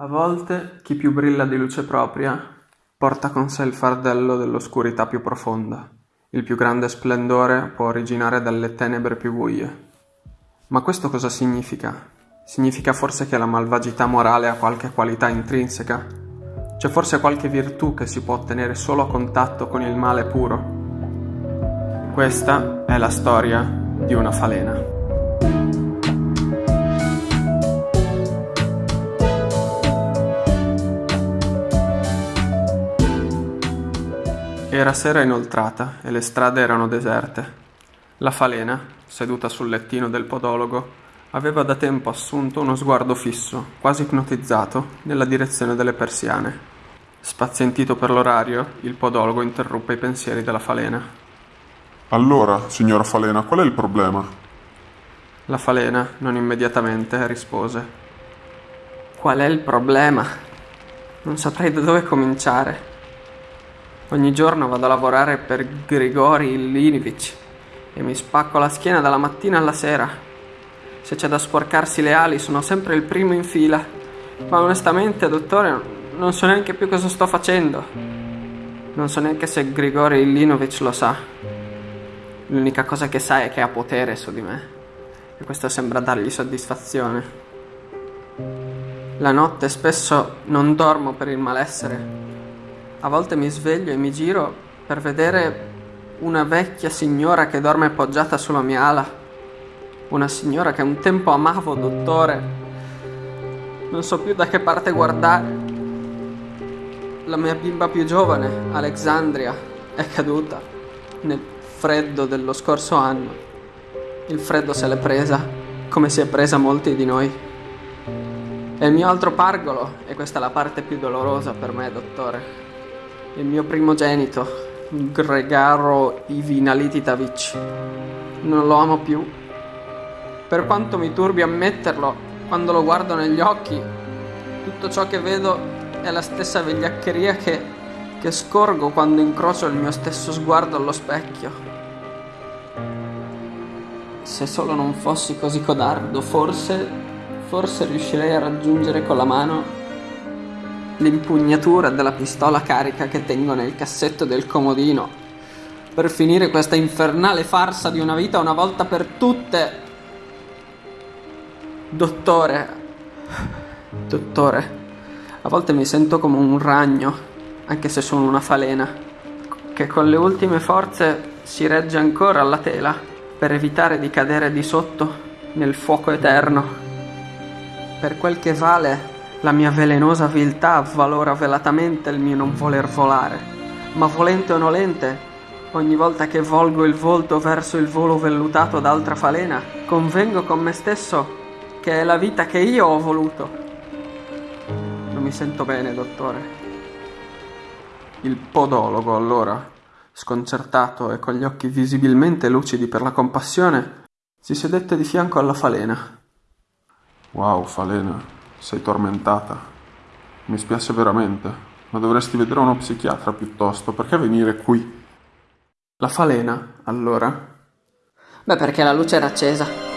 A volte chi più brilla di luce propria porta con sé il fardello dell'oscurità più profonda. Il più grande splendore può originare dalle tenebre più buie. Ma questo cosa significa? Significa forse che la malvagità morale ha qualche qualità intrinseca? C'è forse qualche virtù che si può ottenere solo a contatto con il male puro? Questa è la storia di una falena. Era sera inoltrata e le strade erano deserte. La falena, seduta sul lettino del podologo, aveva da tempo assunto uno sguardo fisso, quasi ipnotizzato, nella direzione delle persiane. Spazientito per l'orario, il podologo interruppe i pensieri della falena. Allora, signora Falena, qual è il problema? La falena, non immediatamente, rispose. Qual è il problema? Non saprei da dove cominciare. Ogni giorno vado a lavorare per Grigori Ilinievich e mi spacco la schiena dalla mattina alla sera. Se c'è da sporcarsi le ali sono sempre il primo in fila. Ma onestamente, dottore, non so neanche più cosa sto facendo. Non so neanche se Grigori Ilinievich lo sa. L'unica cosa che sa è che ha potere su di me. E questo sembra dargli soddisfazione. La notte spesso non dormo per il malessere a volte mi sveglio e mi giro per vedere una vecchia signora che dorme appoggiata sulla mia ala. Una signora che un tempo amavo, dottore. Non so più da che parte guardare. La mia bimba più giovane, Alexandria, è caduta nel freddo dello scorso anno. Il freddo se l'è presa, come si è presa molti di noi. E il mio altro pargolo, e questa è la parte più dolorosa per me, dottore, il mio primogenito, Gregaro Ivinalititavic. Non lo amo più. Per quanto mi turbi ammetterlo, quando lo guardo negli occhi, tutto ciò che vedo è la stessa vigliaccheria che, che scorgo quando incrocio il mio stesso sguardo allo specchio. Se solo non fossi così codardo, forse, forse riuscirei a raggiungere con la mano l'impugnatura della pistola carica che tengo nel cassetto del comodino per finire questa infernale farsa di una vita una volta per tutte. Dottore, dottore, a volte mi sento come un ragno, anche se sono una falena, che con le ultime forze si regge ancora alla tela per evitare di cadere di sotto nel fuoco eterno. Per quel che vale, la mia velenosa viltà avvalora velatamente il mio non voler volare, ma volente o nolente, ogni volta che volgo il volto verso il volo vellutato d'altra falena, convengo con me stesso che è la vita che io ho voluto. Non mi sento bene, dottore. Il podologo, allora, sconcertato e con gli occhi visibilmente lucidi per la compassione, si sedette di fianco alla falena. Wow, falena, sei tormentata. Mi spiace veramente, ma dovresti vedere uno psichiatra piuttosto. Perché venire qui? La falena, allora? Beh, perché la luce era accesa.